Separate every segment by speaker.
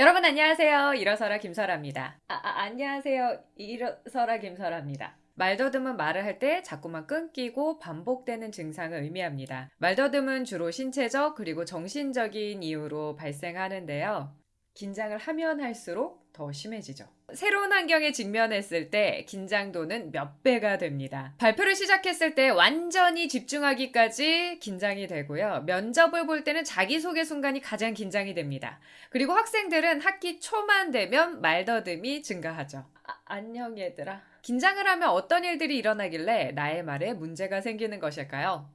Speaker 1: 여러분 안녕하세요. 일어서라 김설아입니다. 아, 아 안녕하세요. 일어서라 김설아입니다. 말더듬은 말을 할 때 자꾸만 끊기고 반복되는 증상을 의미합니다. 말더듬은 주로 신체적 그리고 정신적인 이유로 발생하는데요. 긴장을 하면 할수록 더 심해지죠. 새로운 환경에 직면했을 때 긴장도는 몇 배가 됩니다. 발표를 시작했을 때 완전히 집중하기까지 긴장이 되고요. 면접을 볼 때는 자기소개 순간이 가장 긴장이 됩니다. 그리고 학생들은 학기 초만 되면 말더듬이 증가하죠. 아, 안녕 얘들아. 긴장을 하면 어떤 일들이 일어나길래 나의 말에 문제가 생기는 것일까요?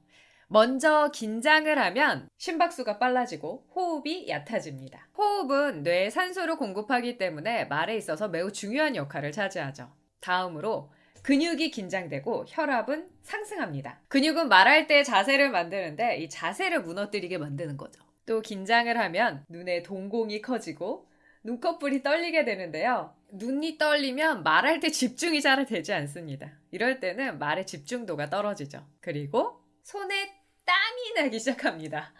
Speaker 1: 먼저 긴장을 하면 심박수가 빨라지고 호흡이 얕아집니다. 호흡은 뇌에 산소를 공급하기 때문에 말에 있어서 매우 중요한 역할을 차지하죠. 다음으로 근육이 긴장되고 혈압은 상승합니다. 근육은 말할 때 자세를 만드는데 이 자세를 무너뜨리게 만드는 거죠. 또 긴장을 하면 눈의 동공이 커지고 눈꺼풀이 떨리게 되는데요. 눈이 떨리면 말할 때 집중이 잘 되지 않습니다. 이럴 때는 말의 집중도가 떨어지죠. 그리고 손에 땀이 나기 시작합니다.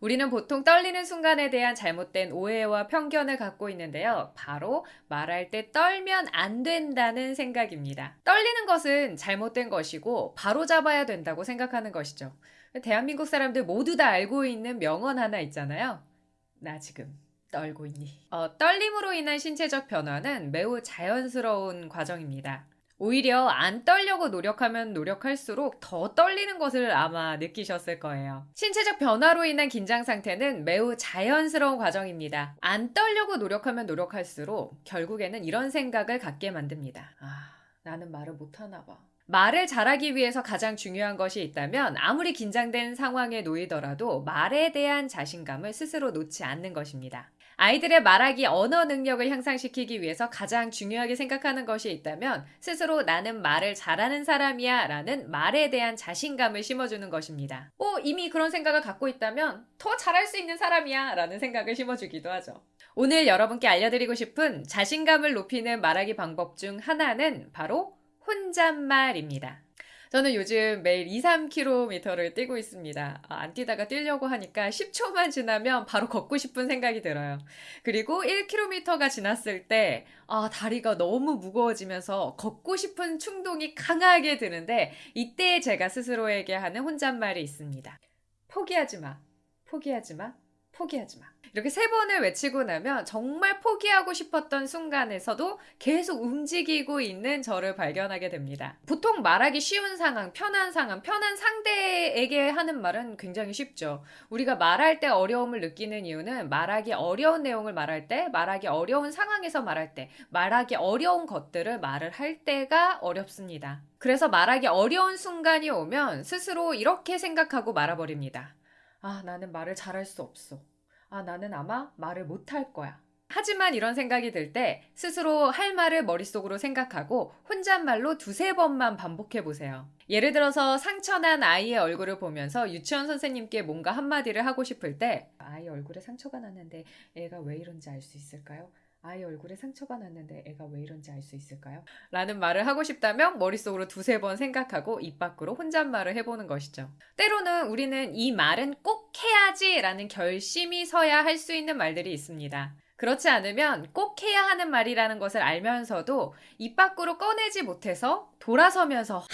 Speaker 1: 우리는 보통 떨리는 순간에 대한 잘못된 오해와 편견을 갖고 있는데요. 바로 말할 때 떨면 안 된다는 생각입니다. 떨리는 것은 잘못된 것이고 바로 잡아야 된다고 생각하는 것이죠. 대한민국 사람들 모두 다 알고 있는 명언 하나 있잖아요. 나 지금 떨고 있니? 어, 떨림으로 인한 신체적 변화는 매우 자연스러운 과정입니다. 오히려 안 떨려고 노력하면 노력할수록 더 떨리는 것을 아마 느끼셨을 거예요. 신체적 변화로 인한 긴장 상태는 매우 자연스러운 과정입니다. 안 떨려고 노력하면 노력할수록 결국에는 이런 생각을 갖게 만듭니다. 아, 나는 말을 못하나 봐. 말을 잘하기 위해서 가장 중요한 것이 있다면 아무리 긴장된 상황에 놓이더라도 말에 대한 자신감을 스스로 놓지 않는 것입니다. 아이들의 말하기 언어 능력을 향상시키기 위해서 가장 중요하게 생각하는 것이 있다면 스스로 나는 말을 잘하는 사람이야 라는 말에 대한 자신감을 심어주는 것입니다. 오, 이미 그런 생각을 갖고 있다면 더 잘할 수 있는 사람이야 라는 생각을 심어주기도 하죠. 오늘 여러분께 알려드리고 싶은 자신감을 높이는 말하기 방법 중 하나는 바로 혼잣말입니다. 저는 요즘 매일 2, 3km를 뛰고 있습니다. 아, 안 뛰다가 뛰려고 하니까 10초만 지나면 바로 걷고 싶은 생각이 들어요. 그리고 1km가 지났을 때 아, 다리가 너무 무거워지면서 걷고 싶은 충동이 강하게 드는데 이때 제가 스스로에게 하는 혼잣말이 있습니다. 포기하지 마. 포기하지 마. 포기하지 마. 이렇게 세 번을 외치고 나면 정말 포기하고 싶었던 순간에서도 계속 움직이고 있는 저를 발견하게 됩니다. 보통 말하기 쉬운 상황, 편한 상황, 편한 상대에게 하는 말은 굉장히 쉽죠. 우리가 말할 때 어려움을 느끼는 이유는 말하기 어려운 내용을 말할 때, 말하기 어려운 상황에서 말할 때, 말하기 어려운 것들을 말을 할 때가 어렵습니다. 그래서 말하기 어려운 순간이 오면 스스로 이렇게 생각하고 말아버립니다. 아, 나는 말을 잘할 수 없어. 아, 나는 아마 말을 못할 거야. 하지만 이런 생각이 들 때 스스로 할 말을 머릿속으로 생각하고 혼잣말로 두세 번만 반복해 보세요. 예를 들어서 상처난 아이의 얼굴을 보면서 유치원 선생님께 뭔가 한마디를 하고 싶을 때 아이 얼굴에 상처가 났는데 애가 왜 이런지 알 수 있을까요? 아이 얼굴에 상처가 났는데 애가 왜 이런지 알 수 있을까요? 라는 말을 하고 싶다면 머릿속으로 두세 번 생각하고 입 밖으로 혼잣말을 해보는 것이죠. 때로는 우리는 이 말은 꼭 해야지 라는 결심이 서야 할 수 있는 말들이 있습니다. 그렇지 않으면 꼭 해야 하는 말이라는 것을 알면서도 입 밖으로 꺼내지 못해서 돌아서면서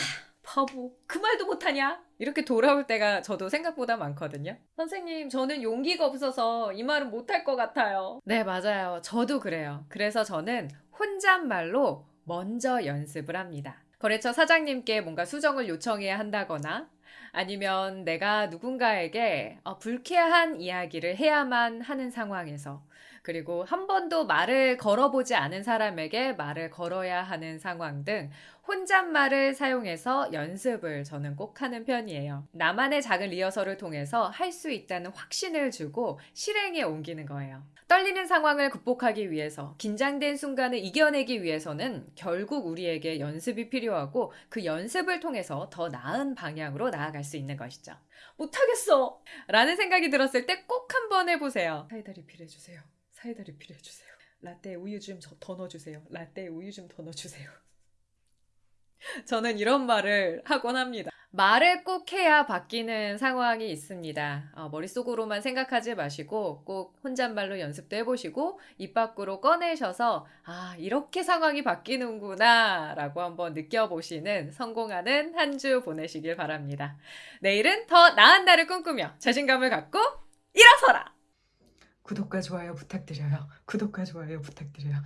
Speaker 1: 바보, 그 말도 못하냐? 이렇게 돌아올 때가 저도 생각보다 많거든요. 선생님, 저는 용기가 없어서 이 말은 못할 것 같아요. 네, 맞아요. 저도 그래요. 그래서 저는 혼잣말로 먼저 연습을 합니다. 거래처 사장님께 뭔가 수정을 요청해야 한다거나 아니면 내가 누군가에게 어, 불쾌한 이야기를 해야만 하는 상황에서 그리고 한 번도 말을 걸어보지 않은 사람에게 말을 걸어야 하는 상황 등 혼잣말을 사용해서 연습을 저는 꼭 하는 편이에요. 나만의 작은 리허설을 통해서 할 수 있다는 확신을 주고 실행에 옮기는 거예요. 떨리는 상황을 극복하기 위해서, 긴장된 순간을 이겨내기 위해서는 결국 우리에게 연습이 필요하고 그 연습을 통해서 더 나은 방향으로 나아갈 수 있는 것이죠. 못하겠어! 라는 생각이 들었을 때 꼭 한번 해보세요. 사이다 리필해주세요. 사이다 리필해 주세요. 라떼 우유 좀 더 넣어주세요. 라떼 우유 좀 더 넣어주세요. 저는 이런 말을 하곤 합니다. 말을 꼭 해야 바뀌는 상황이 있습니다. 어, 머릿속으로만 생각하지 마시고 꼭 혼잣말로 연습도 해보시고 입 밖으로 꺼내셔서 아, 이렇게 상황이 바뀌는구나 라고 한번 느껴보시는 성공하는 한 주 보내시길 바랍니다. 내일은 더 나은 날을 꿈꾸며 자신감을 갖고 일어서라!
Speaker 2: 구독과 좋아요 부탁드려요. 구독과 좋아요 부탁드려요.